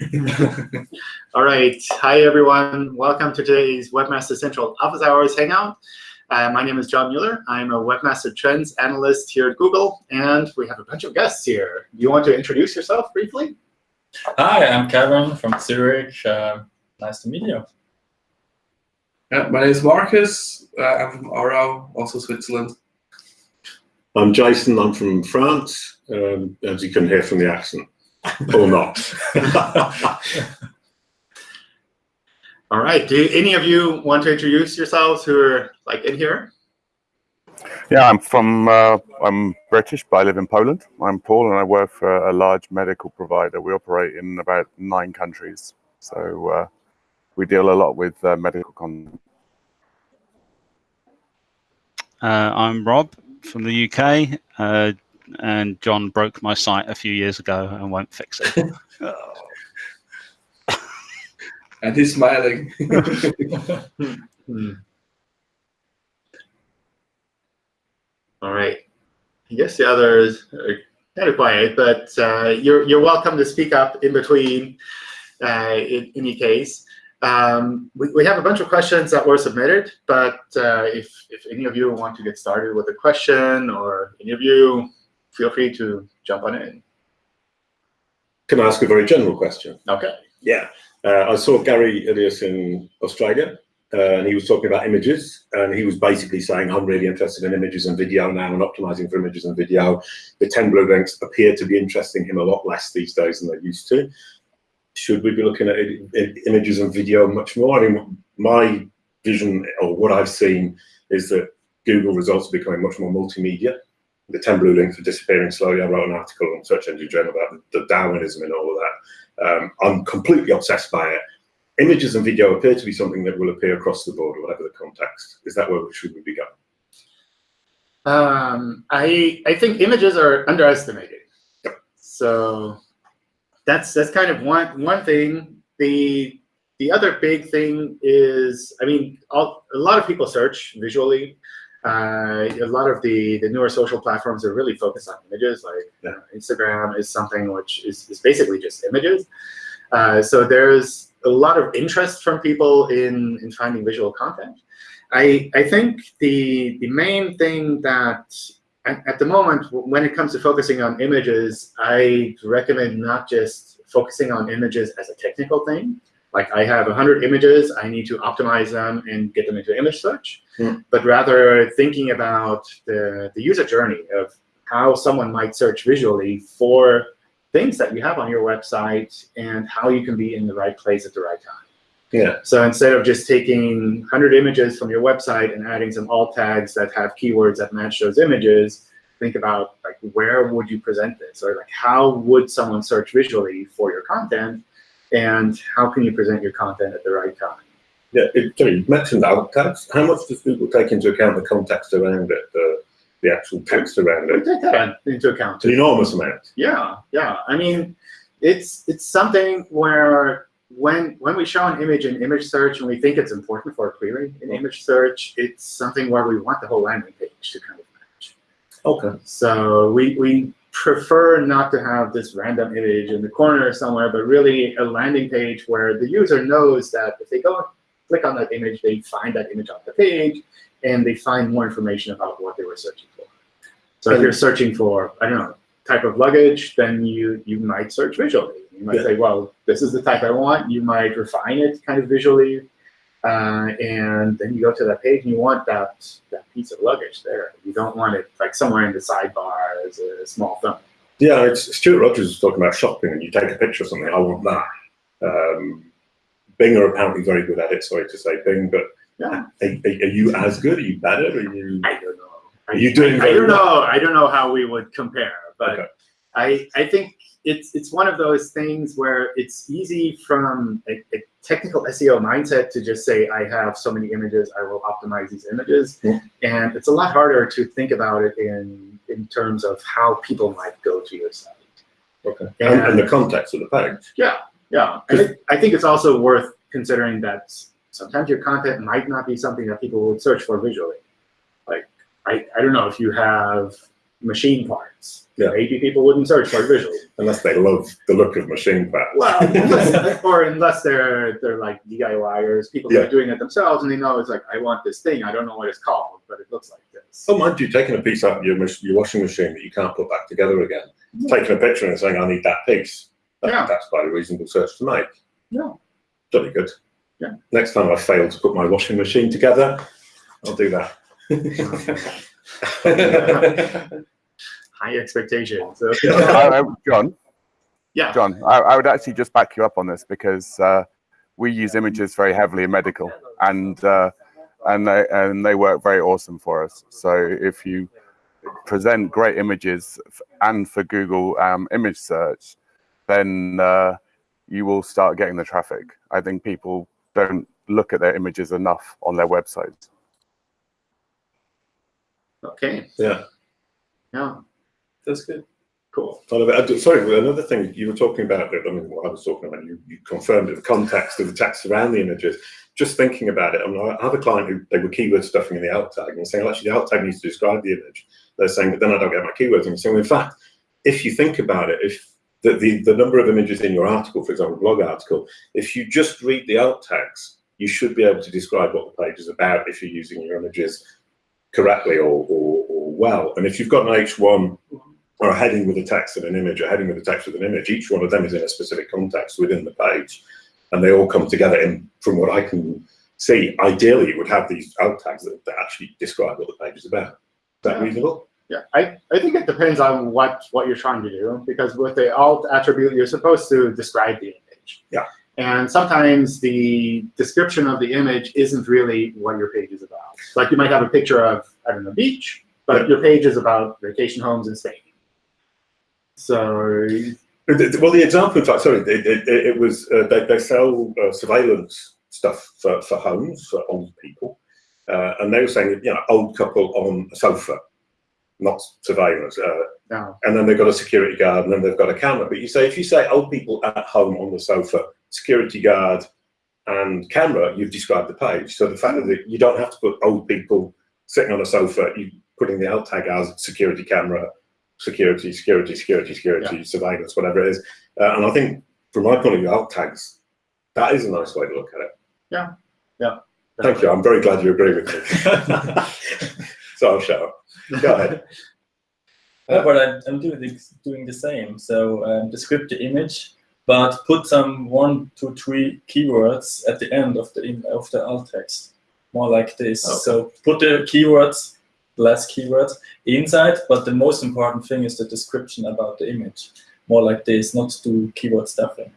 All right. Hi, everyone. Welcome to today's Webmaster Central Office Hours Hangout. Uh, my name is John Mueller. I'm a Webmaster Trends Analyst here at Google, and we have a bunch of guests here. Do you want to introduce yourself briefly? Hi, I'm Kevin from Zurich. Uh, nice to meet you. Yeah, my name is Marcus. Uh, I'm from Aarau, also Switzerland. I'm Jason. I'm from France, um, as you can hear from the accent, or not. All right. Do any of you want to introduce yourselves who are like in here? Yeah, I'm from, uh, I'm British, but I live in Poland. I'm Paul, and I work for a large medical provider. We operate in about nine countries. So uh, we deal a lot with uh, medical content. Uh, I'm Rob from the UK, uh, and John broke my site a few years ago and won't fix it. And he's smiling. Hmm. All right. I guess the others are kind of quiet, but uh, you're you're welcome to speak up in between. Uh, in any case, um, we, we have a bunch of questions that were submitted, but uh, if if any of you want to get started with a question, or any of you, feel free to jump on in. Can I ask a very general question? Okay. Yeah. Uh, I saw Gary Illyes in Australia, uh, and he was talking about images, and he was basically saying, I'm really interested in images and video now and optimizing for images and video. The 10 blue links appear to be interesting him a lot less these days than they used to. Should we be looking at images and video much more? I mean, my vision or what I've seen is that Google results are becoming much more multimedia. The 10 blue links are disappearing slowly. I wrote an article on Search Engine Journal about the Darwinism and all of that. Um, I'm completely obsessed by it. Images and video appear to be something that will appear across the board, whatever the context. Is that where we should we be going? Um, I I think images are underestimated. Yep. So that's that's kind of one one thing. The the other big thing is, I mean, all, a lot of people search visually. Uh, a lot of the the newer social platforms are really focused on images. Like Yeah. uh, Instagram is something which is, is basically just images. Uh, so there's a lot of interest from people in in finding visual content. I, I think the, the main thing that at, at the moment, when it comes to focusing on images, I recommend not just focusing on images as a technical thing. Like I have 100 images, I need to optimize them and get them into image search, Hmm. but rather thinking about the, the user journey of how someone might search visually for things that you have on your website and how you can be in the right place at the right time. Yeah. So instead of just taking 100 images from your website and adding some alt tags that have keywords that match those images, think about like where would you present this, or like how would someone search visually for your content, and how can you present your content at the right time? Yeah, it, sorry, you mentioned alt. How much does Google take into account the context around it, the, the actual text around We it? take that into account. An enormous amount. Yeah, yeah. I mean, it's it's something where when when we show an image in image search and we think it's important for a query in image search, it's something where we want the whole landing page to kind of match. Okay. So we, we prefer not to have this random image in the corner somewhere, but really a landing page where the user knows that if they go click on that image, they find that image on the page, and they find more information about what they were searching for. So if you're searching for, I don't know, type of luggage, then you, you might search visually. You might Yeah. say, well, this is the type I want. You might refine it kind of visually. Uh, and then you go to that page and you want that, that piece of luggage there. You don't want it like somewhere in the sidebar as a small thumb. Yeah, it's Stuart Rogers was talking about shopping, and you take a picture of something. I want that. Um, Bing are apparently very good at it. Sorry to say Bing, but Yeah. are, are, are you as good? Are you better? Are you? I don't know. Are you doing I, I don't well? know. I don't know how we would compare, but Okay. I I think it's it's one of those things where it's easy from a, a technical SEO mindset to just say I have so many images, I will optimize these images, Yeah. and it's a lot harder to think about it in in terms of how people might go to your site. Okay. And, and the context of the page. Yeah, yeah. It, I think it's also worth considering that sometimes your content might not be something that people would search for visually. Like, I, I don't know if you have machine parts. Yeah. Maybe people wouldn't search for visual. Unless they love the look of machine parts. Well, unless, or unless they're they're like DIYers, people who Yeah. are doing it themselves, and they know it's like I want this thing. I don't know what it's called, but it looks like this. Oh, mind you, taking a piece out of your, your washing machine that you can't put back together again, taking a picture and saying, I need that piece, that, Yeah. that's quite a reasonable search to make. Yeah. Jolly good. Yeah. Next time I fail to put my washing machine together, I'll do that. High expectations. So, I, I, John, yeah. John, I, I would actually just back you up on this because uh, we use images very heavily in medical, and uh, and they and they work very awesome for us. So if you present great images and for Google um, image search, then uh, you will start getting the traffic. I think people don't look at their images enough on their websites. Okay. Yeah. Yeah. That's good. Cool. It. Uh, sorry, another thing you were talking about, I mean, what I was talking about, you, you confirmed the context of the text around the images. Just thinking about it, I, mean, I have a client who they were keyword stuffing in the alt tag and saying, well, actually, the alt tag needs to describe the image. They're saying, but then I don't get my keywords. And I'm saying, well, in fact, if you think about it, if the, the, the number of images in your article, for example, blog article, if you just read the alt tags, you should be able to describe what the page is about if you're using your images correctly or, or, or well. And if you've got an H1 or a heading with a text and an image, a heading with a text with an image. Each one of them is in a specific context within the page, and they all come together. And from what I can see, ideally, it would have these alt tags that, that actually describe what the page is about. Is that Yeah. reasonable? Yeah, I, I think it depends on what, what you're trying to do, because with the alt attribute, you're supposed to describe the image. Yeah. And sometimes the description of the image isn't really what your page is about. Like you might have a picture of, I don't know, beach, but Yeah. your page is about vacation homes in Spain. So, Well, the example, in fact, sorry, it, it, it was uh, they, they sell uh, surveillance stuff for, for homes for old people, uh, and they were saying, you know, old couple on a sofa, not surveillance. Uh, no, and then they've got a security guard, and then they've got a camera. But you say if you say old people at home on the sofa, security guard, and camera, you've described the page. So the fact that you don't have to put old people sitting on a sofa, you putting the alt tag as security camera, security, security, security, security, surveillance, whatever it is. Uh, and I think from my point of view, alt tags, that is a nice way to look at it. Yeah, yeah. Definitely. Thank you. I'm very glad you agree with me. so I'll shut up. Go ahead. Yeah, but I'm, I'm doing the, doing the same. So um, describe the image, but put some one, two, three keywords at the end of the of the alt text, more like this. Okay. So put the keywords, less keywords inside, but the most important thing is the description about the image, more like this, not to do keyword stuffing,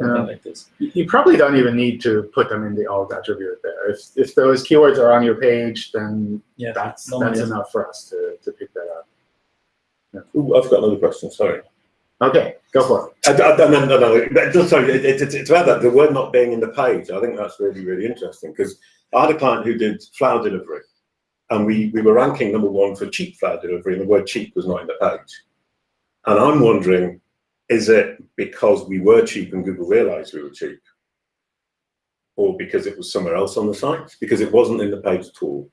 Yeah. like this. you you probably don't even need to put them in the alt attribute there. If, if those keywords are on your page, then Yeah, that's, no that's matter. enough for us to, to pick that up. Ooh, I've got another question. Sorry. Okay, go for it. I, I, no, no, no, no. But just Sorry, it, it, it's- it's about that. The word not being in the page. I think that's really, really interesting because I had a client who did flower delivery, and we we were ranking number one for cheap flower delivery, and the word cheap was not in the page. And I'm wondering, is it because we were cheap and Google realised we were cheap, or because it was somewhere else on the site because it wasn't in the page at all?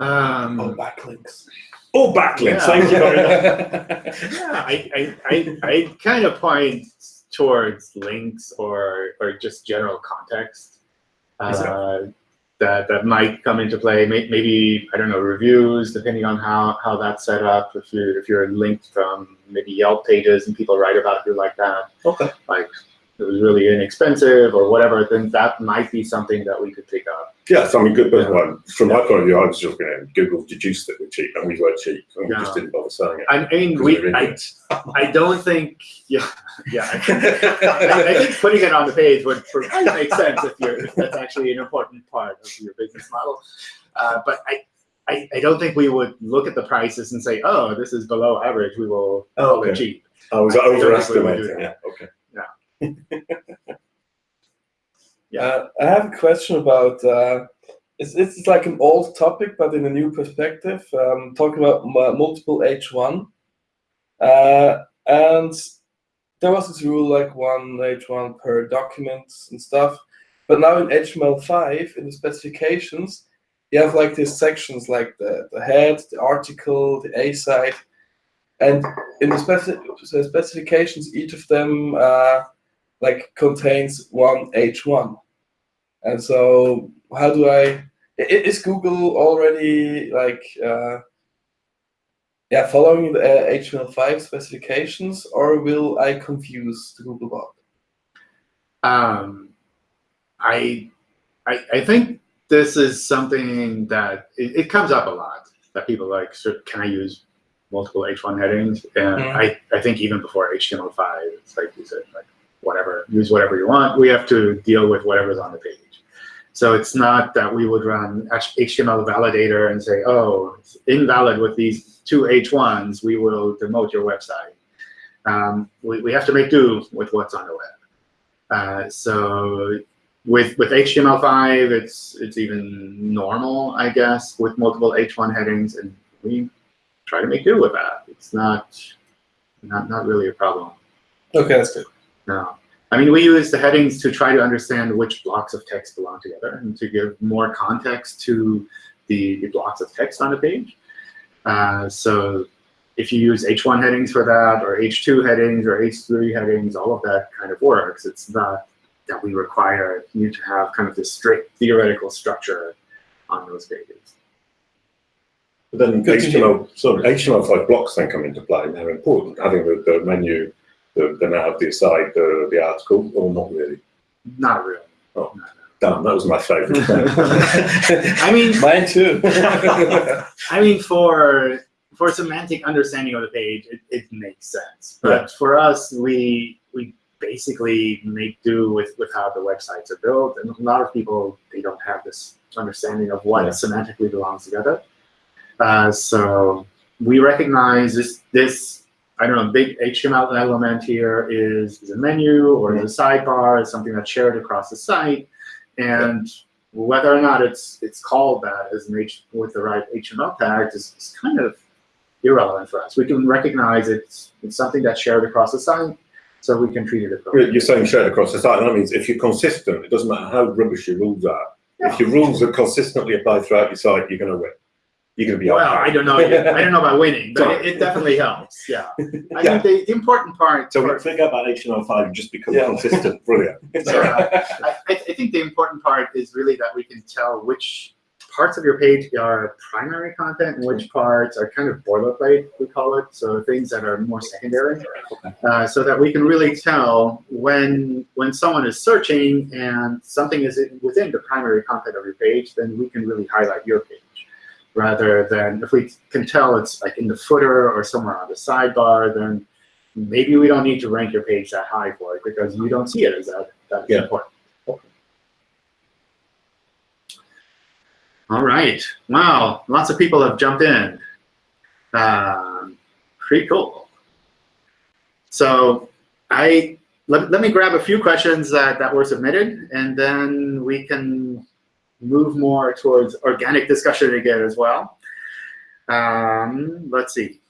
Um, Oh, backlinks. Or backlinks. Yeah. Thank you very much. Yeah, I, I, I, I kind of point towards links or, or just general context uh, that, that might come into play. Maybe, I don't know, reviews, depending on how, how that's set up. If you're, if you're linked from maybe Yelp pages and people write about you like that, Okay. like it was really inexpensive or whatever, then that might be something that we could pick up. Yes, I mean, good. But Yeah. from my point of view, I was just going to Google deduced that we're cheap, and we were cheap, and we just didn't bother saying it. I mean, we, I. I don't think, yeah, yeah. I, I think putting it on the page would make sense if you're if that's actually an important part of your business model. Uh, but I, I, I don't think we would look at the prices and say, oh, this is below average. We will Oh, okay. cheap. I was I don't think we would do overestimating. Yeah. Okay. Yeah. Uh, I have a question about. Uh, it's, it's like an old topic, but in a new perspective. Um, talking about mu- multiple H1, uh, and there was this rule like one H1 per document and stuff. But now in HTML5, in the specifications, you have like these sections like the, the head, the article, the aside, and in the speci specifications, each of them uh, like contains one H1. And so how do I, is Google already like, uh, yeah, following the uh, HTML5 specifications or will I confuse the Googlebot? Um, I, I, I think this is something that it, it, comes up a lot that people like, so can I use multiple H1 headings? And mm. I, I think even before HTML5, it's like you said, like whatever, use whatever you want. We have to deal with whatever's on the page. So it's not that we would run HTML validator and say, oh, it's invalid with these two H1s, we will demote your website. Um, we, we have to make do with what's on the web. Uh, so with with HTML5, it's it's even normal, I guess, with multiple H1 headings, and we try to make do with that. It's not not not really a problem. Okay, that's good. No. I mean, we use the headings to try to understand which blocks of text belong together and to give more context to the, the blocks of text on a page. Uh, so if you use H1 headings for that, or H2 headings, or H3 headings, all of that kind of works. It's not that we require you to have kind of this strict theoretical structure on those pages. But then Good HTML, so HTML5 blocks then come into play and they're important, having the, the menu, the, the nav, the aside, the, the article, or not really? Not really. Oh, no, no. damn, that was my favorite. I mean, mine too. I mean, for for semantic understanding of the page, it, it makes sense. But yeah. for us, we we basically make do with, with how the websites are built. And a lot of people, they don't have this understanding of what yeah. semantically belongs together. Uh, so we recognize this, this, I don't know, big HTML element here is, is a menu or is a sidebar, is something that's shared across the site. And whether or not it's it's called that as an H with the right HTML tags is, is kind of irrelevant for us. We can recognize it's, it's something that's shared across the site so we can treat it appropriately. You're saying shared across the site. That means if you're consistent, it doesn't matter how rubbish your rules are. Yeah. If your rules are consistently applied throughout your site, you're going to win. You're going to be well. I don't know. I don't know about winning, but it, it, definitely helps. Yeah. I yeah. think the, the, important part. So we think about HTML5 just become yeah. consistent. Brilliant. So, uh, I, I think the important part is really that we can tell which parts of your page are primary content and which parts are kind of boilerplate, we call it, so things that are more secondary, uh, so that we can really tell when when someone is searching and something is within the primary content of your page, then we can really highlight your page. Rather than if we can tell it's like in the footer or somewhere on the sidebar, then maybe we don't need to rank your page that high for it because you don't see it as that, that yeah. important. All right. Wow. Lots of people have jumped in. Um, pretty cool. So I let, let me grab a few questions that, that were submitted, and then we can move more towards organic discussion again as well. Um, let's see.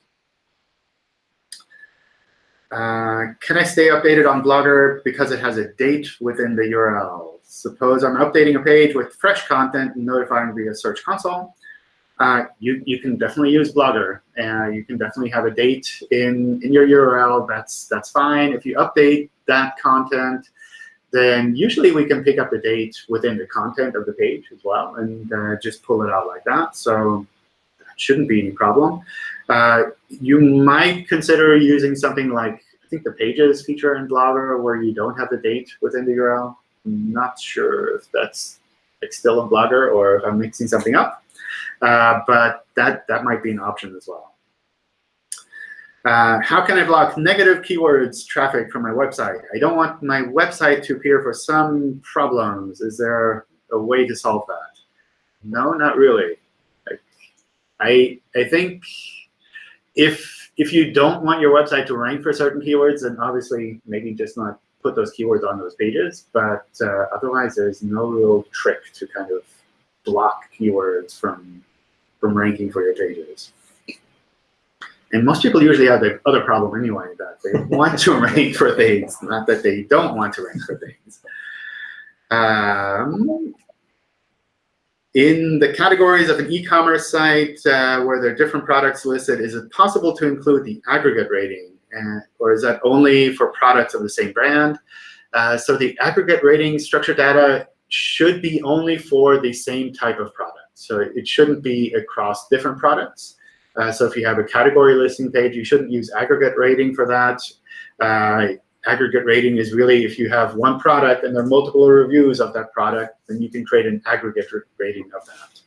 Uh, can I stay updated on Blogger because it has a date within the URL? Suppose I'm updating a page with fresh content and notifying via Search Console. Uh, you, you can definitely use Blogger. and you can definitely have a date in, in your URL. That's, that's fine. If you update that content, then usually we can pick up the date within the content of the page as well and uh, just pull it out like that. So that shouldn't be any problem. Uh, you might consider using something like, I think the Pages feature in Blogger where you don't have the date within the URL I'm not sure if that's like still a Blogger or if I'm mixing something up. Uh, but that, that might be an option as well. Uh, how can I block negative keywords traffic from my website? I don't want my website to appear for some problems. Is there a way to solve that? No, not really. I, I think if, if you don't want your website to rank for certain keywords, then obviously maybe just not put those keywords on those pages, but uh, otherwise there's no real trick to kind of block keywords from, from ranking for your pages. And most people usually have the other problem anyway, that they want to rank for things, not that they don't want to rank for things. Um, in the categories of an e-commerce site uh, where there are different products listed, is it possible to include the aggregate rating? And, or is that only for products of the same brand? Uh, so the aggregate rating structured data should be only for the same type of product. So it shouldn't be across different products. Uh, so if you have a category listing page, you shouldn't use aggregate rating for that. Uh, aggregate rating is really if you have one product and there are multiple reviews of that product, then you can create an aggregate rating of that.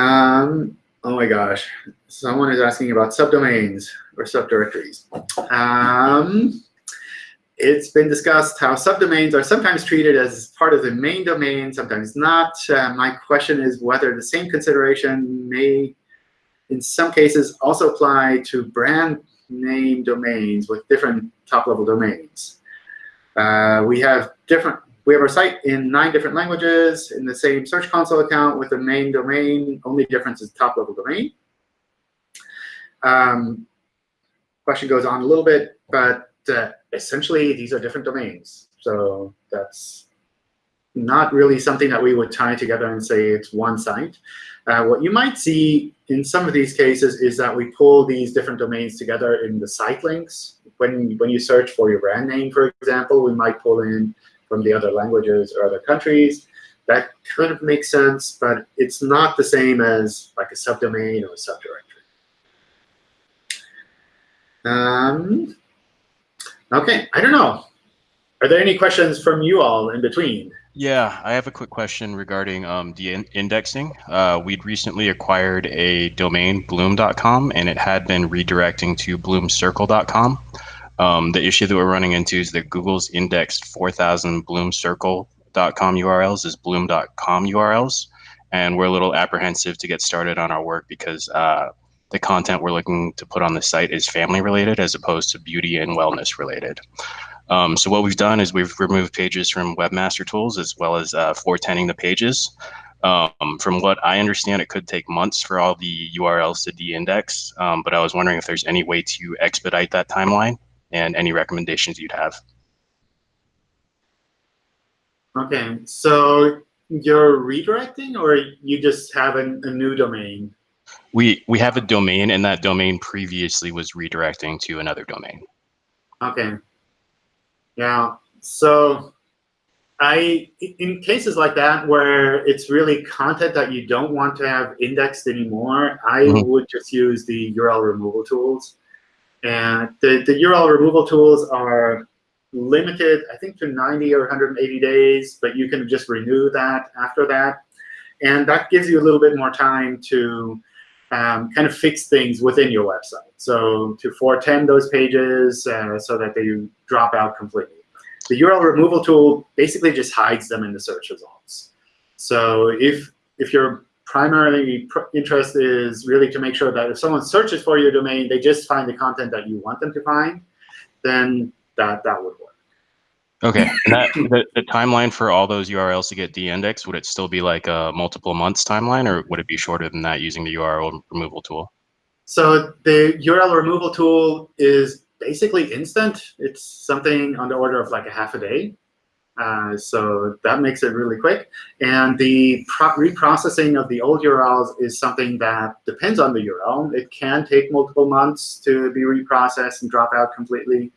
Um, oh my gosh, someone is asking about subdomains or subdirectories. Um, it's been discussed how subdomains are sometimes treated as part of the main domain, sometimes not. Uh, my question is whether the same consideration may, in some cases, also apply to brand name domains with different top-level domains. Uh, we have different. We have our site in nine different languages in the same Search Console account with the main domain. Only difference is top-level domain. Um, question goes on a little bit, but uh, essentially these are different domains. So that's not really something that we would tie together and say it's one site. Uh, what you might see in some of these cases is that we pull these different domains together in the site links. When, when you search for your brand name, for example, we might pull in from the other languages or other countries. That kind of makes sense, but it's not the same as like a subdomain or a subdirectory. Um, OK, I don't know. Are there any questions from you all in between? Yeah, I have a quick question regarding um, the in indexing. Uh, we'd recently acquired a domain, bloom.com, and it had been redirecting to bloomcircle.com. Um, the issue that we're running into is that Google's indexed 4,000 bloomcircle.com URLs as bloom.com URLs, and we're a little apprehensive to get started on our work because uh, the content we're looking to put on the site is family related as opposed to beauty and wellness related. Um, so what we've done is we've removed pages from Webmaster Tools as well as uh, 410ing the pages. Um, from what I understand, it could take months for all the URLs to de-index, um, but I was wondering if there's any way to expedite that timeline and any recommendations you'd have. Okay, so you're redirecting or you just have a, a new domain? We, we have a domain and that domain previously was redirecting to another domain. Okay. Yeah. So I, in cases like that where it's really content that you don't want to have indexed anymore, I mm -hmm. would just use the URL removal tools. And the, the URL removal tools are limited, I think, to 90 or 180 days, but you can just renew that after that. And that gives you a little bit more time to um, kind of fix things within your website. So to 410 those pages uh, so that they drop out completely the URL removal tool basically just hides them in the search results. So if, if your primary pr interest is really to make sure that if someone searches for your domain, they just find the content that you want them to find, then that, that would work. Okay, and that, the, the timeline for all those URLs to get de-indexed, would it still be like a multiple months timeline, or would it be shorter than that using the URL removal tool? So the URL removal tool is basically instant. It's something on the order of like a half a day. Uh, so that makes it really quick. And the reprocessing of the old URLs is something that depends on the URL. It can take multiple months to be reprocessed and drop out completely.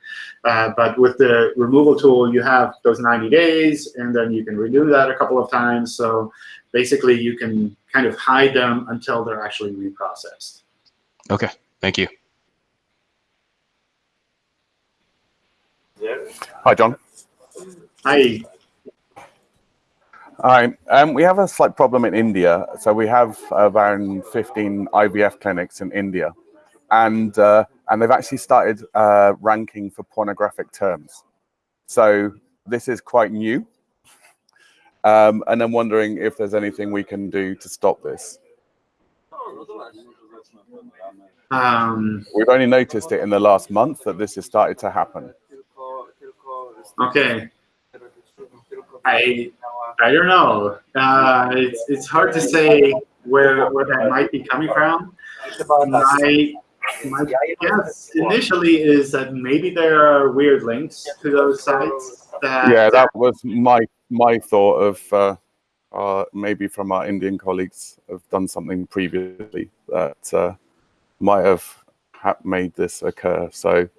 Uh, but with the removal tool, you have those 90 days, and then you can renew that a couple of times. So basically, you can kind of hide them until they're actually reprocessed. OK, thank you. Hi, John. Hi. Hi. Um, we have a slight problem in India. So we have around 15 IVF clinics in India, and uh, and they've actually started uh, ranking for pornographic terms. So this is quite new, um, and I'm wondering if there's anything we can do to stop this. Um, We've only noticed it in the last month that this has started to happen. Okay. I I don't know. Uh, it's it's hard to say where where that might be coming from. My my guess initially is that maybe there are weird links to those sites. That, yeah, that was my my thought of uh, uh, maybe from our Indian colleagues have done something previously that uh, might have made this occur. So,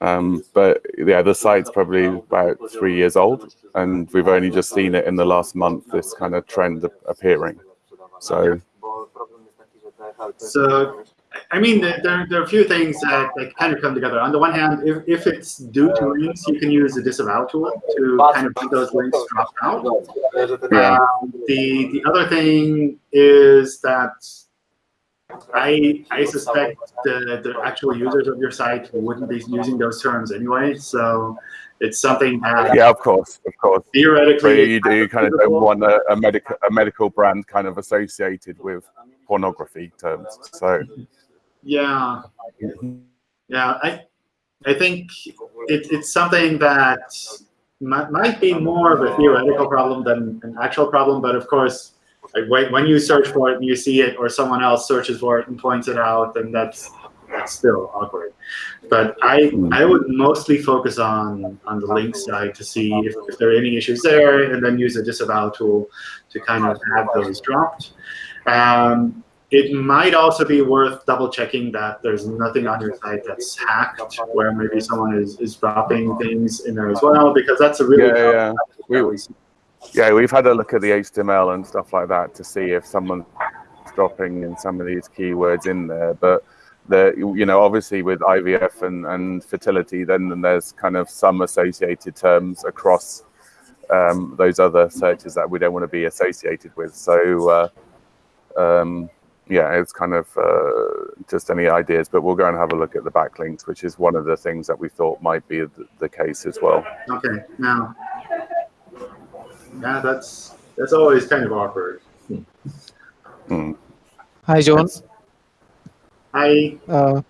um, but yeah, the site's probably about three years old, and we've only just seen it in the last month. This kind of trend appearing. So, so I mean, there, there are a few things that, that kind of come together. On the one hand, if, if it's due to links, you can use the disavow tool to kind of make those links drop out. Yeah. Um, the, the other thing is that I, I suspect the, the actual users of your site wouldn't be using those terms anyway. So it's something that yeah, of course, of course. But theoretically you, you kind of don't want a, a medical a medical brand kind of associated with pornography terms. So Yeah, yeah. I I think it, it's something that might, might be more of a theoretical problem than an actual problem. But of course, like when, when you search for it and you see it, or someone else searches for it and points it out, then that's that's still awkward. But I I would mostly focus on on the link side to see if, if there are any issues there, and then use the disavow tool to kind of have those dropped. Um, it might also be worth double checking that there's nothing on your site that's hacked, where maybe someone is, is dropping things in there as well, because that's a really Yeah, yeah. We- yeah, we've had a look at the HTML and stuff like that to see if someone's dropping in some of these keywords in there. But the you know obviously with IVF and, and fertility, then, then there's kind of some associated terms across um, those other searches that we don't want to be associated with. So uh, um, yeah, it's kind of uh, just any ideas, but we'll go and have a look at the backlinks, which is one of the things that we thought might be the, the case as well. Okay, now, yeah, that's that's always kind of awkward. Mm. Hi, John. Hi. Uh,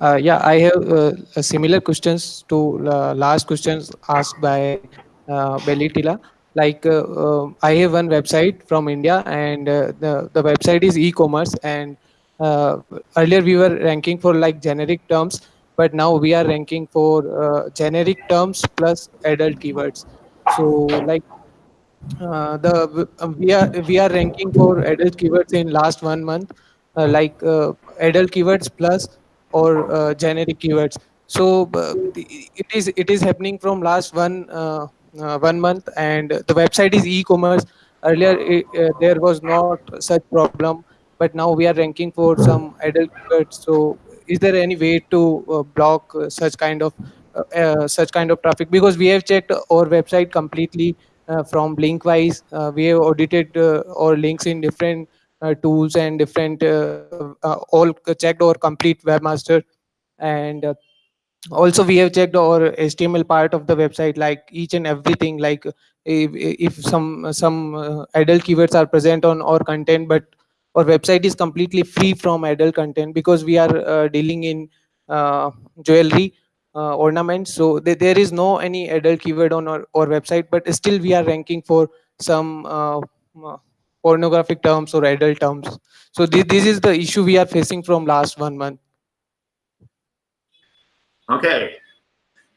uh, yeah, I have uh, similar questions to uh, last questions asked by uh, Belitila. Like, uh, uh, I have one website from India, and uh, the the website is e-commerce. And uh, earlier we were ranking for like generic terms, but now we are ranking for uh, generic terms plus adult keywords. So, like, uh, the uh, we are we are ranking for adult keywords in last one month uh, like uh, adult keywords plus or uh, generic keywords. So it is it is happening from last one one month and the website is e-commerce. Earlier it, there was not such problem but now we are ranking for some adult keywords. So is there any way to block such kind of such kind of traffic? Because we have checked our website completely from link wise uh, we have audited uh, our links in different uh, tools and different uh, uh, all checked our complete webmaster. And uh, also we have checked our html part of the website like each and everything like if, if some some uh, adult keywords are present on our content but our website is completely free from adult content because we are uh, dealing in uh, jewelry uh, ornaments so there, there is no any adult keyword on our, our website but still we are ranking for some uh, uh, pornographic terms or adult terms so this, this is the issue we are facing from last one month okay.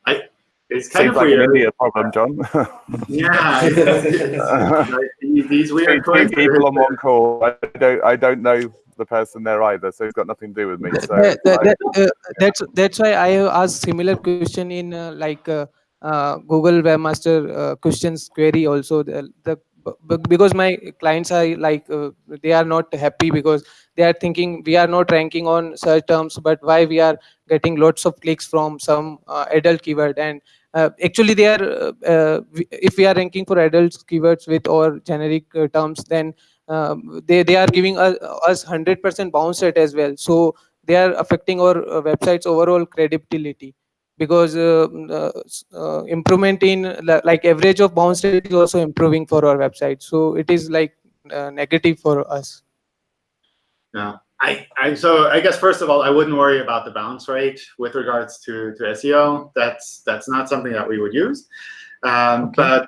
I it's kind Seems of like an weird. India problem, John. Yeah, it's- like, these- these Two weird two people on one call. I don't. I don't know the person there either, so it's got nothing to do with me. So that, that, I- that, uh, that's that's why I have asked similar question in uh, like uh, uh, Google Webmaster uh, questions query also. The, the because my clients are like uh, they are not happy because they are thinking we are not ranking on search terms, but why we are getting lots of clicks from some uh, adult keyword and uh, actually they are uh, uh, if we are ranking for adult keywords with or generic uh, terms then um, they they are giving us, us 100% bounce rate as well. So they are affecting our uh, website's overall credibility because uh, mm, uh, uh, improvement in like average of bounce rate is also improving for our website. So it is like uh, negative for us. Yeah, I, I so I guess first of all, I wouldn't worry about the bounce rate with regards to, to SEO. That's that's not something that we would use. Um, But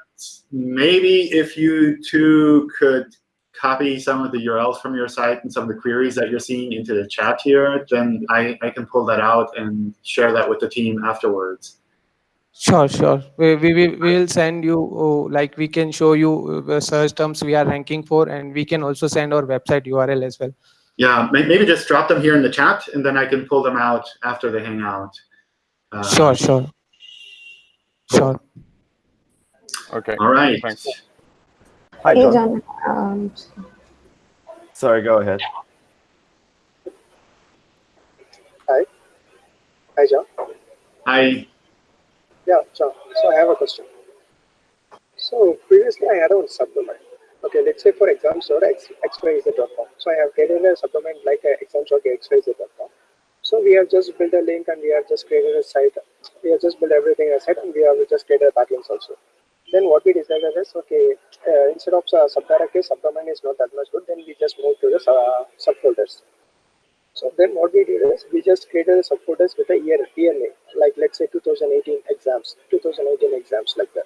maybe if you two could copy some of the URLs from your site and some of the queries that you're seeing into the chat here, then I, I can pull that out and share that with the team afterwards. Sure, sure. We, we, we will send you, uh, like we can show you the search terms we are ranking for, and we can also send our website URL as well. Yeah, may- maybe just drop them here in the chat, and then I can pull them out after the hangout. Uh, Sure, sure. Sure. Okay. All right. Thanks. Hi, Hey, John. John. Um, Sorry, go ahead. Hi, Hi, John. Hi. Yeah, John. So I have a question. So previously I had a supplement. Okay, let's say for exams.xyz.com. So I have created a supplement like exams.xyz.com. So we have just built a link and we have just created a site. We have just built everything as site and we have just created a backlinks also. Then what we decided is, okay, uh, instead of uh, subdirectory, subdomain is not that much good, then we just move to the uh, subfolders. So then what we did is we just created a subfolders with a year, year name, like let's say 2018 exams, 2018 exams like that.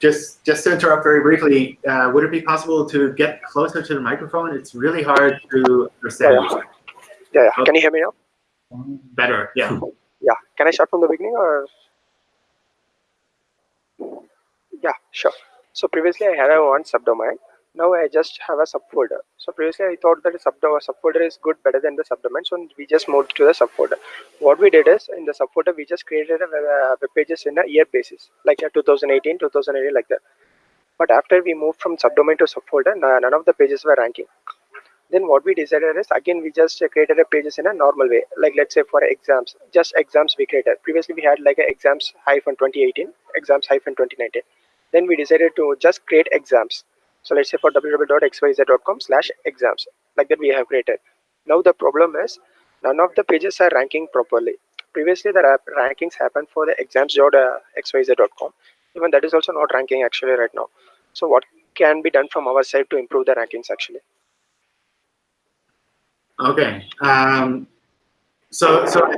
just just to interrupt very briefly, uh, would it be possible to get closer to the microphone? It's really hard to understand. Yeah, yeah. yeah. Can you hear me now? Better, yeah. Yeah. Can I start from the beginning or? Yeah, sure. So previously I had a one subdomain. Now I just have a subfolder. So previously I thought that a subdo- subfolder is good better than the subdomain. So we just moved to the subfolder. What we did is in the subfolder we just created a uh, web pages in a year basis, like a 2018, 2018, like that. But after we moved from subdomain to subfolder, none of the pages were ranking. Then what we decided is again we just uh, created a pages in a normal way. Like let's say for exams, just exams we created. Previously we had like a exams hyphen 2018, exams hyphen 2019. Then we decided to just create exams. So let's say for www.xyz.com slash exams, like that we have created. Now the problem is none of the pages are ranking properly. Previously the rankings happened for the exams.xyz.com. Even that is also not ranking actually right now. So what can be done from our side to improve the rankings actually? Okay. Um, so, so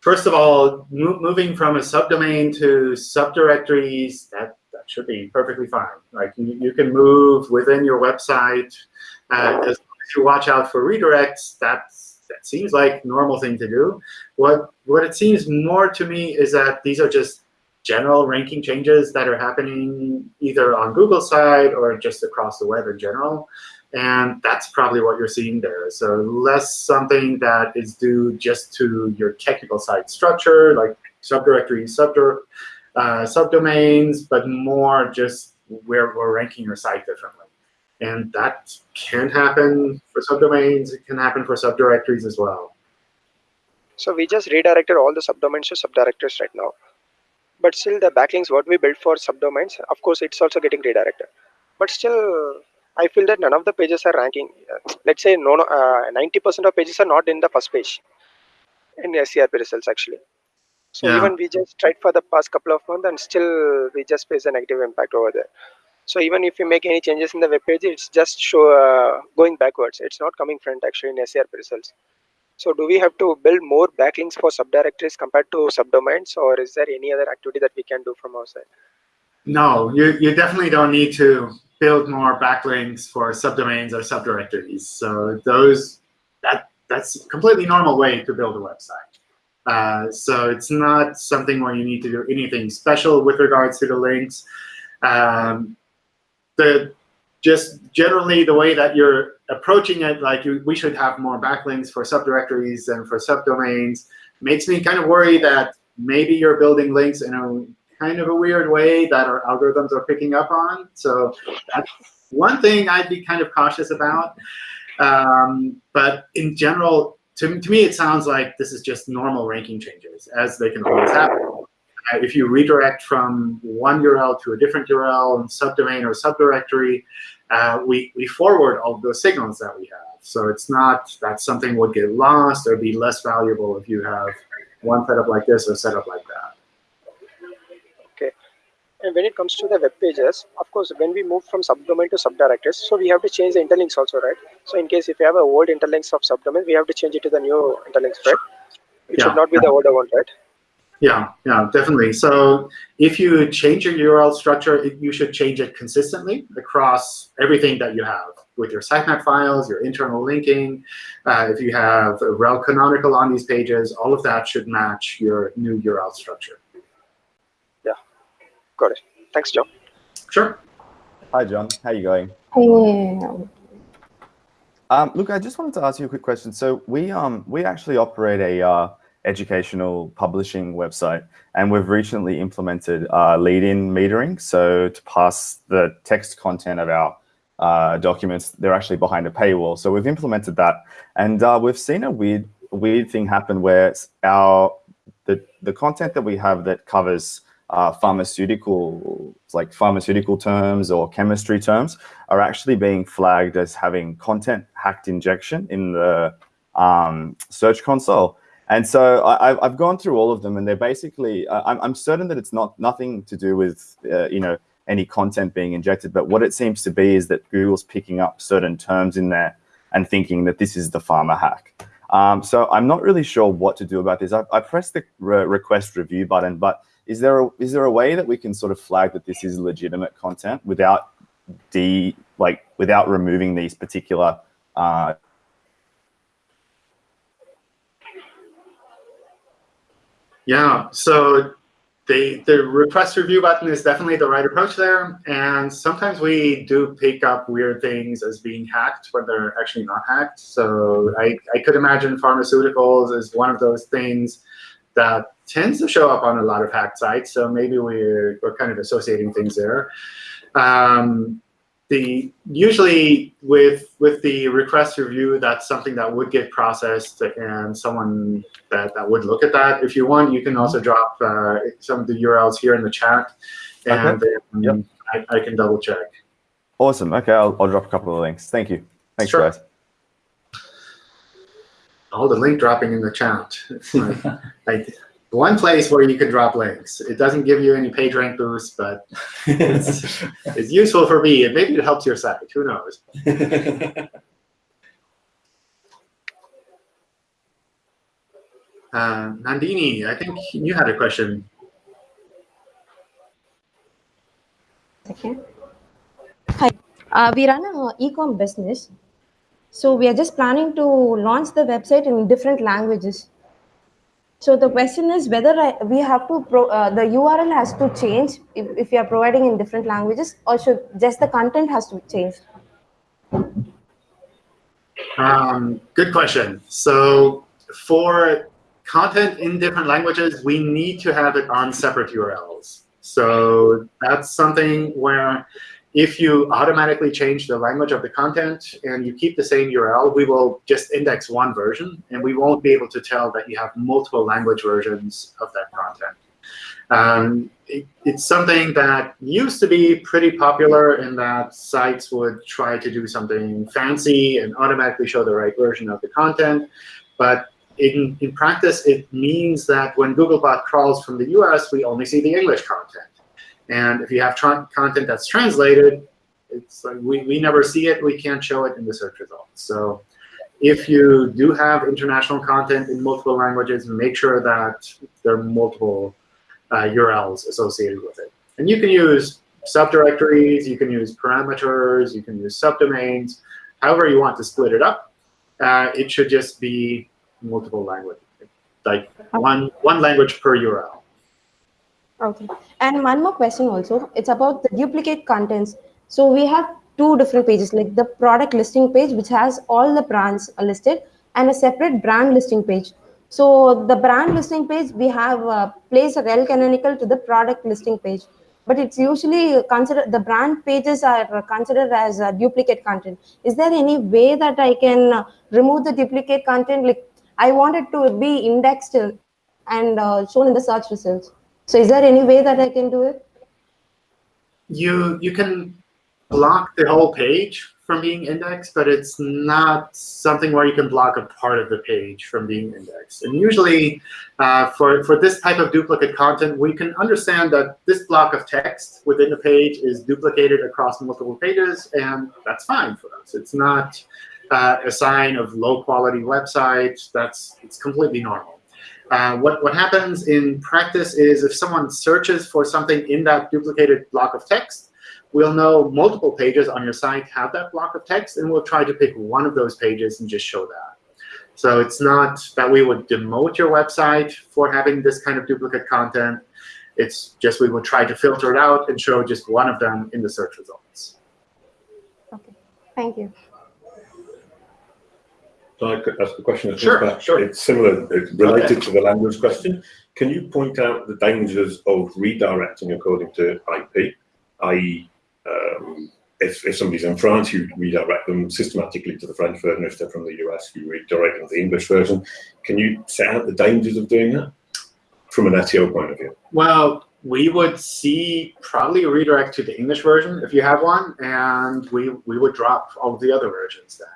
first of all, mo- moving from a subdomain to subdirectories, that, that should be perfectly fine. Like you, you can move within your website uh, as long as you watch out for redirects. That's that seems like normal thing to do. What what it seems more to me is that these are just general ranking changes that are happening either on Google side or just across the web in general. And that's probably what you're seeing there. So less something that is due just to your technical site structure, like subdirectories, subdir uh, subdomains, but more just where we're ranking your site differently. And that can happen for subdomains. It can happen for subdirectories as well. So we just redirected all the subdomains to subdirectories right now. But still the backlinks what we built for subdomains, of course, it's also getting redirected. But still, I feel that none of the pages are ranking. Let's say no, no, uh, 90% of pages are not in the first page in SERP results actually. So Yeah. even we just tried for the past couple of months and still we just face a negative impact over there. So even if you make any changes in the web page, it's just show uh, going backwards. It's not coming front actually in SERP results. So do we have to build more backlinks for subdirectories compared to subdomains, or is there any other activity that we can do from our side? No, you, you definitely don't need to build more backlinks for subdomains or subdirectories. So those that that's a completely normal way to build a website. Uh, so it's not something where you need to do anything special with regards to the links. Um, the just generally the way that you're approaching it, like you, we should have more backlinks for subdirectories and for subdomains, makes me kind of worry that maybe you're building links in a kind of a weird way that our algorithms are picking up on. So that's one thing I'd be kind of cautious about. Um, but in general, to, to me, it sounds like this is just normal ranking changes, as they can always happen. Uh, if you redirect from one URL to a different URL, and subdomain or subdirectory, uh, we, we forward all those signals that we have. So it's not that something would get lost or be less valuable if you have one setup like this or setup like that. And when it comes to the web pages, of course, when we move from subdomain to subdirectories, so we have to change the interlinks also, right? So in case if you have a old interlinks of subdomain, we have to change it to the new interlinks, right? It Yeah. should not be the older one, right? Yeah, yeah, definitely. So if you change your URL structure, it, you should change it consistently across everything that you have with your sitemap files, your internal linking. Uh, if you have rel canonical on these pages, all of that should match your new URL structure. Got it. Thanks, John. Sure. Hi, John. How you going? Hey, Um, look, I just wanted to ask you a quick question. So we um we actually operate a uh, educational publishing website, and we've recently implemented uh, lead-in metering. So to pass the text content of our uh, documents, they're actually behind a paywall. So we've implemented that, and uh, we've seen a weird weird thing happen where our the the content that we have that covers uh, pharmaceutical, like pharmaceutical terms or chemistry terms, are actually being flagged as having content hacked injection in the um, search console. And so I, I've- I've gone through all of them, and they're basically. I'm, I'm certain that it's not nothing to do with uh, you know any content being injected, but what it seems to be is that Google's picking up certain terms in there and thinking that this is the pharma hack. Um, so I'm not really sure what to do about this. I, I pressed the re- request review button, but is there a, is there a way that we can sort of flag that this is legitimate content without de like without removing these particular uh, Yeah, so the the request review button is definitely the right approach there. And sometimes we do pick up weird things as being hacked when they're actually not hacked. So I, I could imagine pharmaceuticals is one of those things that tends to show up on a lot of hacked sites. So maybe we're, we're kind of associating things there. Um, the usually with with the request review, that's something that would get processed, and someone that, that would look at that. If you want, you can also drop uh, some of the URLs here in the chat, and then I, I can double check. awesome. Okay, I'll, I'll drop a couple of links. Thank you. Thanks, Sure. guys. All the link dropping in the chat. Like, like one place where you can drop links. It doesn't give you any page rank boost, but it's, it's useful for me, and maybe it helps your site. Who knows? Uh, Nandini, I think you had a question. second. Hi, uh, we run an e-com business. So we are just planning to launch the website in different languages. So the question is whether I, we have to, pro, uh, the URL has to change if, if we are providing in different languages or should just the content has to change? Um, good question. So for content in different languages, we need to have it on separate URLs. So that's something where if you automatically change the language of the content and you keep the same URL, we will just index one version, and we won't be able to tell that you have multiple language versions of that content. Um, it, it's something that used to be pretty popular in that sites would try to do something fancy and automatically show the right version of the content. But in, in practice, it means that when Googlebot crawls from the US, we only see the English content. And if you have content that's translated, it's like we, we never see it. We can't show it in the search results. So if you do have international content in multiple languages, make sure that there are multiple uh, URLs associated with it. And you can use subdirectories, you can use parameters, you can use subdomains, however you want to split it up. Uh, it should just be multiple language, like one, one language per URL. Okay. And one more question also. It's about the duplicate contents. So we have two different pages, like the product listing page, which has all the brands listed, and a separate brand listing page. So the brand listing page, we have uh, placed a rel canonical to the product listing page. But it's usually considered, the brand pages are considered as uh, duplicate content. Is there any way that I can uh, remove the duplicate content? Like I want it to be indexed and uh, shown in the search results. So is there any way that I can do it? you you can block the whole page from being indexed, but it's not something where you can block a part of the page from being indexed. And usually, uh, for for this type of duplicate content, we can understand that this block of text within the page is duplicated across multiple pages, and that's fine for us. It's not uh, a sign of low quality website. That's it's completely normal. Uh, what, what happens in practice is if someone searches for something in that duplicated block of text, we'll know multiple pages on your site have that block of text, and we'll try to pick one of those pages and just show that. So it's not that we would demote your website for having this kind of duplicate content. It's just we would try to filter it out and show just one of them in the search results. Okay, thank you. I could ask a question. Sure, sure. It's similar, it's related to the language question. Can you point out the dangers of redirecting according to IP? i.e., um, if, if somebody's in France, you redirect them systematically to the French version. If they're from the US, you redirect them to the English version. Can you set out the dangers of doing that from an SEO point of view? Well, we would see probably a redirect to the English version if you have one, and we, we would drop all the other versions then.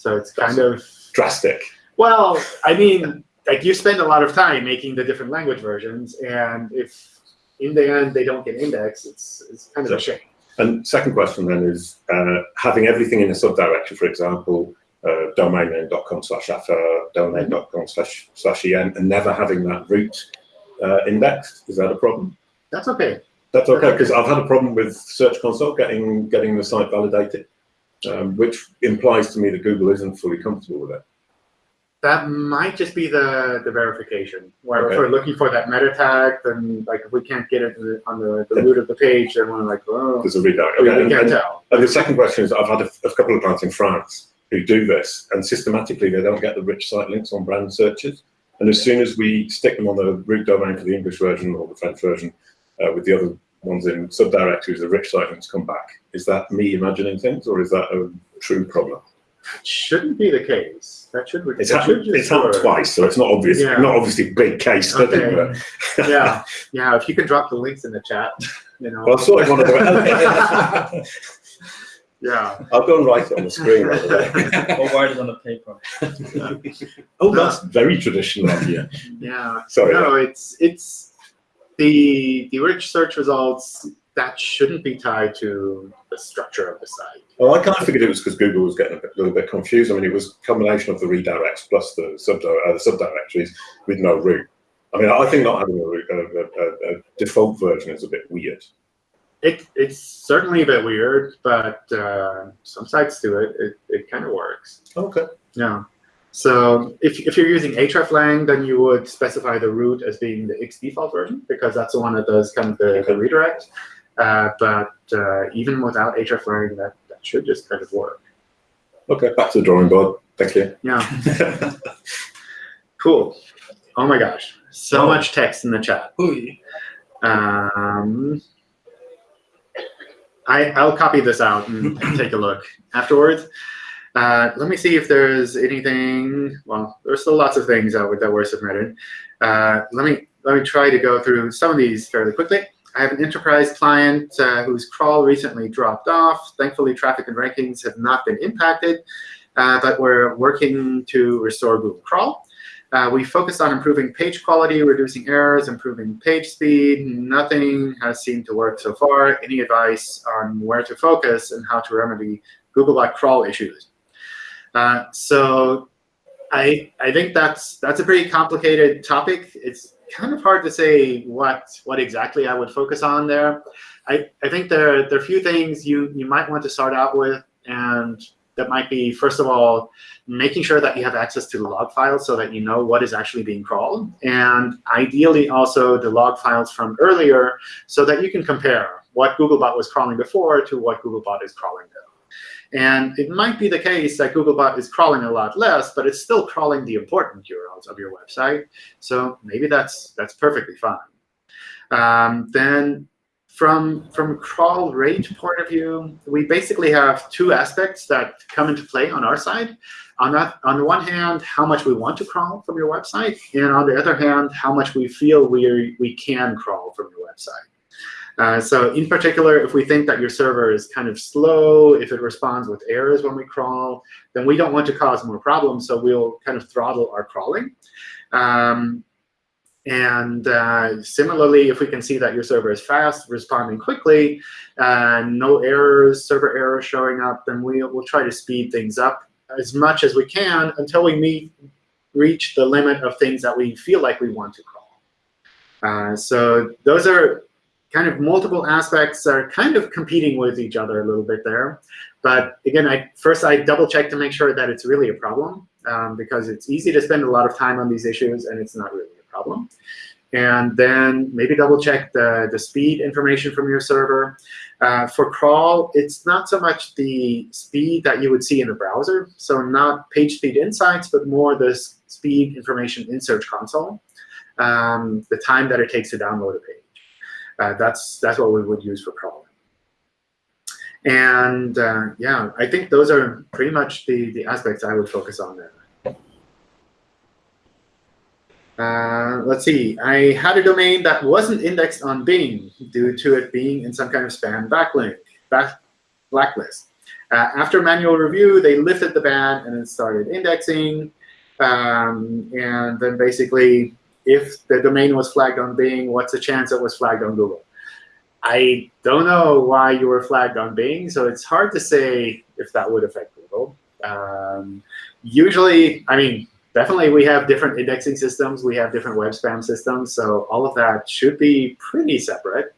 So it's kind of, Drastic. well, I mean, like you spend a lot of time making the different language versions, and if in the end they don't get indexed, it's, it's kind of a shame. And second question then is uh, having everything in a subdirectory, for example, uh, domain name.com slash affa, domain.com slash slash en, and never having that root uh, indexed. Is that a problem? That's okay. That's okay, because I've had a problem with Search Console getting getting the site validated, um, which implies to me that Google isn't fully comfortable with it. That might just be the, the verification, where Okay. if we're looking for that meta tag, then like if we can't get it on the, the root of the page, then we're like, oh, There's a redirect. we, Okay, we and- can't and- tell. And the second question is, I've had a, a couple of clients in France who do this, and systematically they don't get the rich site links on brand searches. And as soon as we stick them on the root domain for the English version or the French version, uh, with the other ones in subdirectories, the rich site links come back. Is that me imagining things, or is that a true problem? It Shouldn't be the case. That should be. It's happened, it's happened twice, so it's not obvious. Yeah. Not obviously a big case study. Okay. But, yeah, yeah. If you can drop the links in the chat, you know. well, I sort of want to. yeah. I'll go and write it on the screen. Right or write it on the paper. oh, that's very traditional of you. Yeah. Sorry. No, it's it's the the rich search results that shouldn't be tied to the structure of the site. Well, I kind of figured it was because Google was getting a bit, little bit confused. I mean, it was a combination of the redirects plus the, sub, uh, the subdirectories with no root. I mean, I think not having a, root, a, a, a default version is a bit weird. It it's certainly a bit weird, but uh, some sites do it. It it kind of works. Okay. Yeah. So if, if you're using hreflang, then you would specify the root as being the X default version because that's the one that does kind of the, the redirect. Uh, but uh, even without hreflang, that, that should just kind of work. Okay, back to the drawing board. Thank you. Yeah. cool. Oh my gosh. So Oh. much text in the chat. Um, I, I'll copy this out and, and take a look afterwards. Uh, let me see if there's anything. Well, there's still lots of things that were, that were submitted. Uh, let me let me try to go through some of these fairly quickly. I have an enterprise client uh, whose crawl recently dropped off. Thankfully, traffic and rankings have not been impacted, uh, but we're working to restore Google Crawl. Uh, we focused on improving page quality, reducing errors, improving page speed. Nothing has seemed to work so far. Any advice on where to focus and how to remedy Googlebot crawl issues? Uh, so I, I think that's, that's a pretty complicated topic. It's kind of hard to say what, what exactly I would focus on there. I, I think there, there are a few things you, you might want to start out with, and that might be, first of all, making sure that you have access to the log files so that you know what is actually being crawled, and ideally also the log files from earlier so that you can compare what Googlebot was crawling before to what Googlebot is crawling now. And it might be the case that Googlebot is crawling a lot less, but it's still crawling the important URLs of your website. So maybe that's that's perfectly fine. Um, then from from crawl rate point of view, we basically have two aspects that come into play on our side. On that, on the one hand, how much we want to crawl from your website, and on the other hand, how much we feel we we can crawl from your website. Uh, so in particular, if we think that your server is kind of slow, if it responds with errors when we crawl, then we don't want to cause more problems, so we'll kind of throttle our crawling. Um, and uh, similarly, if we can see that your server is fast, responding quickly, uh, no errors, server errors showing up, then we, we'll try to speed things up as much as we can until we meet, reach the limit of things that we feel like we want to crawl. Uh, so those are kind of multiple aspects are kind of competing with each other a little bit there. But again, I, first I double check to make sure that it's really a problem um, because it's easy to spend a lot of time on these issues and it's not really a problem. and then maybe double check the, the speed information from your server. Uh, for crawl, it's not so much the speed that you would see in a browser, so not page speed insights, but more the speed information in Search Console, um, the time that it takes to download a page. Uh, that's, that's what we would use for crawling. And uh, yeah, I think those are pretty much the, the aspects I would focus on there. Uh, let's see, I had a domain that wasn't indexed on Bing due to it being in some kind of spam backlink, back, blacklist. Uh, after manual review, they lifted the ban and then started indexing. Um, and then basically, if the domain was flagged on Bing, what's the chance it was flagged on Google? I don't know why you were flagged on Bing, so it's hard to say if that would affect Google. Um, usually, I mean, definitely we have different indexing systems. We have different web spam systems. So all of that should be pretty separate.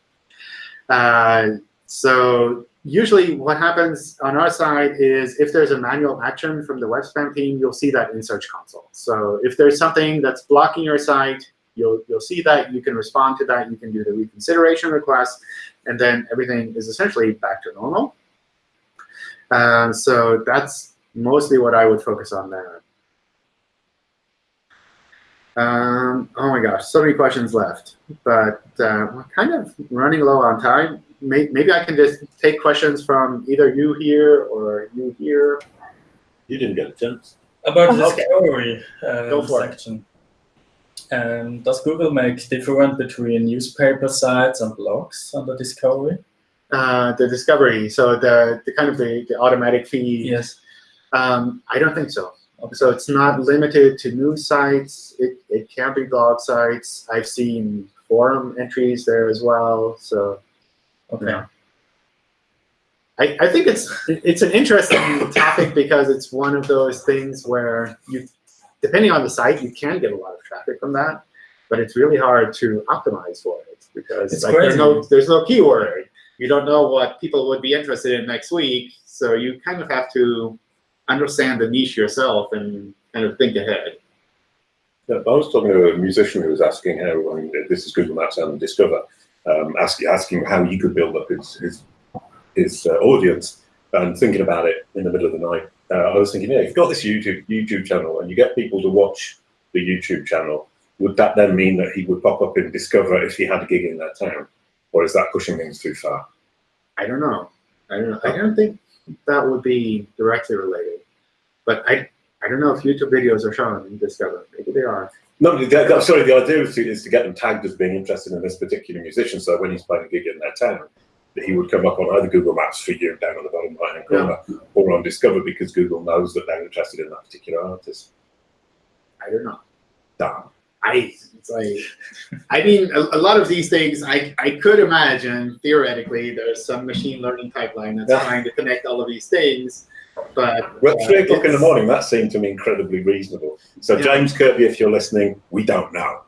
Uh, so usually what happens on our side is if there's a manual action from the web spam team, you'll see that in Search Console. So if there's something that's blocking your site, you'll, you'll see that. You can respond to that. You can do the reconsideration request. And then everything is essentially back to normal. Uh, so that's mostly what I would focus on there. Um, oh my gosh, so many questions left, but uh, we're kind of running low on time. Maybe I can just take questions from either you here or you here. You didn't get a chance. About the Okay. discovery uh, Go for it. section. Um, does Google make different between newspaper sites and blogs under discovery? Uh, the discovery, so the, the kind of the, the automatic feed. Yes. Um, I don't think so. So it's not limited to news sites. It, it can be blog sites. I've seen forum entries there as well. So Okay. Yeah. I, I think it's it's an interesting topic because it's one of those things where you, depending on the site, you can get a lot of traffic from that, but it's really hard to optimize for it because It's like, there's no there's no keyword. You don't know what people would be interested in next week, so you kind of have to understand the niche yourself and kind of think ahead. Yeah, I was talking to a musician who was asking how, I mean, this is Google Maps and Discover, um, asking, asking how he could build up his, his, his uh, audience and thinking about it in the middle of the night. Uh, I was thinking, yeah, if you've got this YouTube, YouTube channel and you get people to watch the YouTube channel, would that then mean that he would pop up in Discover if he had a gig in that town? Or is that pushing things too far? I don't know. I don't know. I don't think that would be directly related. But I I don't know if YouTube videos are shown in Discover. Maybe they are. No, the, the, sorry, the idea is to, is to get them tagged as being interested in this particular musician. So when he's playing a gig in their town, that he would come up on either Google Maps for you down on the bottom right hand corner or on Discover because Google knows that they're interested in that particular artist. I don't know. Damn. I it's like I mean a, a lot of these things I, I could imagine theoretically there's some machine learning pipeline that's Yeah. trying to connect all of these things. But Well, uh, three o'clock in the morning, that seemed to me incredibly reasonable. So, Yeah. James Kirby, if you're listening, we don't know.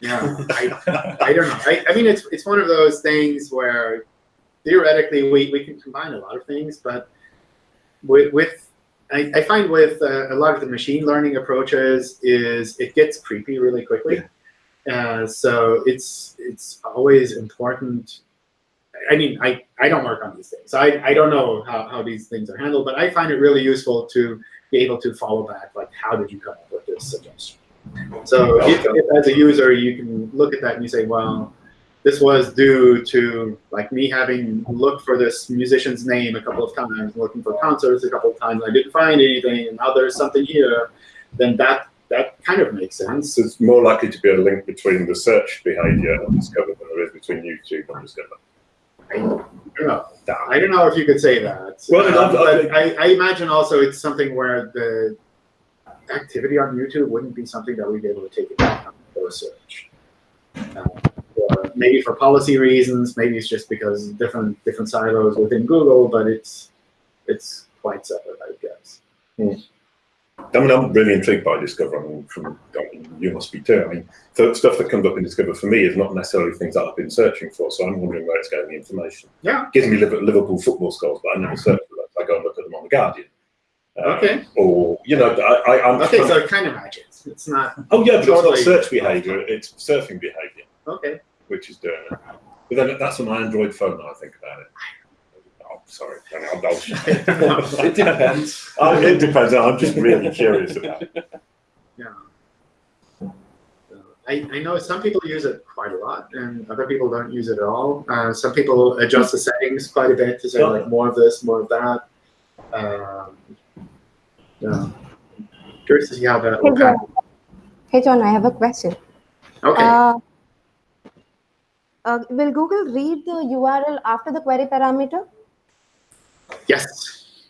Yeah, I, I don't know. I, I mean, it's it's one of those things where theoretically we, we can combine a lot of things, but with, with I, I find with uh, a lot of the machine learning approaches is it gets creepy really quickly. Uh, so it's it's always important. I mean, I, I don't work on these things. So I, I don't know how, how these things are handled, but I find it really useful to be able to follow back, like, how did you come up with this suggestion? So if, if as a user, you can look at that and you say, well, this was due to like me having looked for this musician's name a couple of times, looking for concerts a couple of times, and I didn't find anything, and now there's something here, then that that kind of makes sense. So, it's more likely to be a link between the search behavior and Discover than there is between YouTube and Discover. I don't know. I don't know if you could say that. Well, Um, I- I- but I, I imagine also it's something where the activity on YouTube wouldn't be something that we'd be able to take into account for a search. Uh, or maybe for policy reasons, maybe it's just because different different silos within Google, but it's it's quite separate, I guess. I mean, I'm really intrigued by Discover. I mean, from I mean, you must be too. I mean, the stuff that comes up in Discover for me is not necessarily things that I've been searching for. So I'm wondering where it's getting the information. Yeah. It gives me Liverpool football scores, but I never search for that. I go and look at them on the Guardian. Uh, Okay. Or you know, I, I, I'm Okay, so it kind of matches. It's not. Oh yeah, but it's not search behavior; it's surfing behavior. Okay. which is doing it. But then that's on my Android phone now I think about it. Sorry. I'll, I'll, It depends. Oh, it depends. I'm just really curious about it. Yeah. I, I know some people use it quite a lot, and other people don't use it at all. Uh, some people adjust the settings quite a bit to say like more of this, more of that. Um, yeah. Curious to see how that Hey will John, happen. hey John, I have a question. Okay. Uh, uh, will Google read the URL after the query parameter? Yes.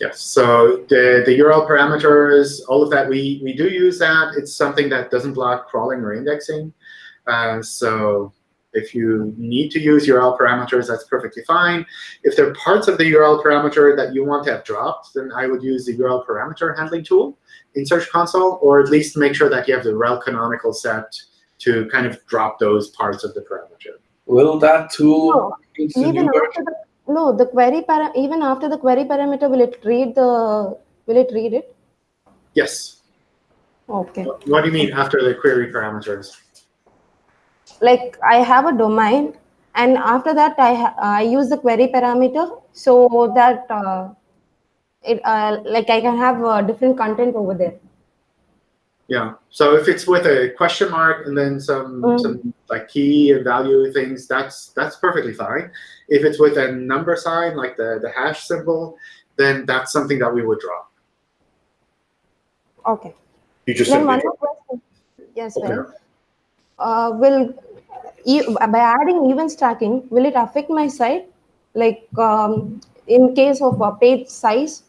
Yes. So the, the URL parameters, all of that, we, we do use that. It's something that doesn't block crawling or indexing. Uh, so if you need to use URL parameters, that's perfectly fine. If there are parts of the URL parameter that you want to have dropped, then I would use the URL parameter handling tool in Search Console, or at least make sure that you have the rel canonical set to kind of drop those parts of the parameter. Will that tool No, use the even new after the no, the query para even after the query parameter, will it read the will it read it? Yes. Okay. What do you mean after the query parameters? Like I have a domain, and after that I I use the query parameter so that uh, it uh, like I can have uh, different content over there. Yeah. So if it's with a question mark and then some Mm. some like key and value things, that's that's perfectly fine. If it's with a number sign like the the hash symbol, then that's something that we would drop. Okay. You just Then simply one more question. Yes, Yeah. well, uh, will e by adding events tracking, will it affect my site? Like um, in case of a page size?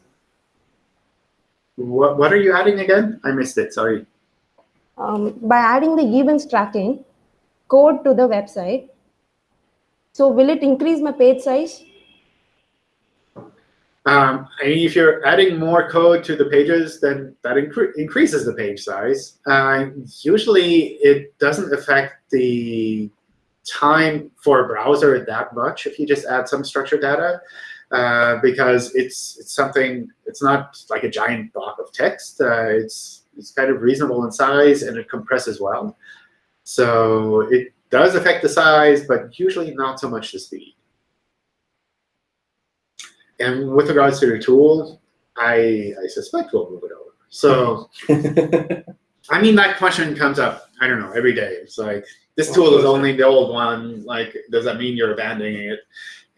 What what are you adding again? I missed it. Sorry. Um, by adding the events tracking code to the website, so will it increase my page size? Um, I mean, if you're adding more code to the pages, then that incre increases the page size. Uh, usually, it doesn't affect the time for a browser that much if you just add some structured data, uh, because it's it's something. It's not like a giant block of text. Uh, it's it's kind of reasonable in size and it compresses well. So it does affect the size, but usually not so much the speed. And with regards to the tool, I, I suspect we'll move it over. So, I mean, that question comes up, I don't know, every day. It's like, this tool is only the old one. Like, does that mean you're abandoning it?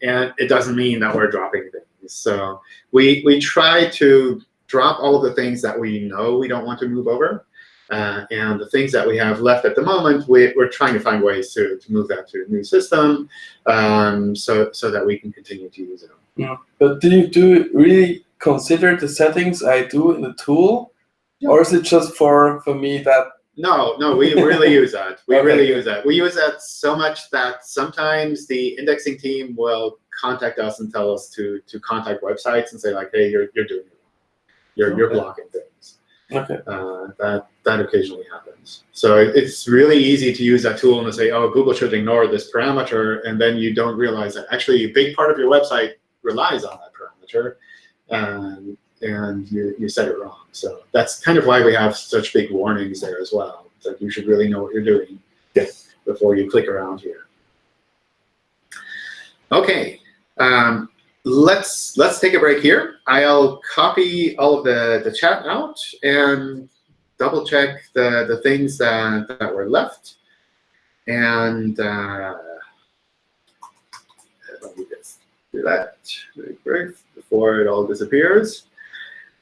And it doesn't mean that we're dropping things. So we, we try to drop all of the things that we know we don't want to move over. Uh, and the things that we have left at the moment, we, we're trying to find ways to, to move that to a new system um, so, so that we can continue to use it. Yeah. But do you do really consider the settings I do in the tool, or is it just for for me that? No, no, we really use that. We Okay. really use that. We use that so much that sometimes the indexing team will contact us and tell us to to contact websites and say like, hey, you're you're doing it. You're you're blocking things. Okay. Uh, that that occasionally happens. So it's really easy to use that tool and to say, oh, Google should ignore this parameter, and then you don't realize that actually a big part of your website relies on that parameter, and and you, you said it wrong. So that's kind of why we have such big warnings there as well, that you should really know what you're doing before you click around here. Okay, um, let's let's take a break here. I'll copy all of the, the chat out and double check the, the things that, that were left. And uh, let me just do that before it all disappears.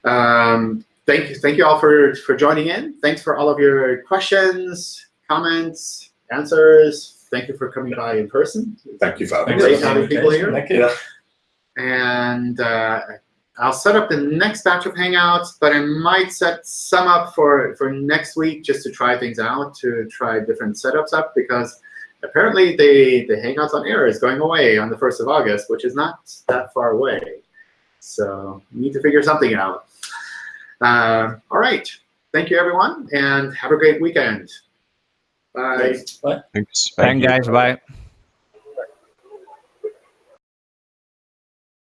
Um, thank you, thank you all for, for joining in. Thanks for all of your questions, comments, answers. Thank you for coming by in person. Thank you for having Great having people here. Thank you. And uh, I'll set up the next batch of Hangouts, but I might set some up for, for next week just to try things out, to try different setups up, because apparently the, the Hangouts on Air is going away on the 1st of August, which is not that far away. So we need to figure something out. Uh, all right. Thank you, everyone, and have a great weekend. Bye. Bye. Thanks. Thank guys. Bye.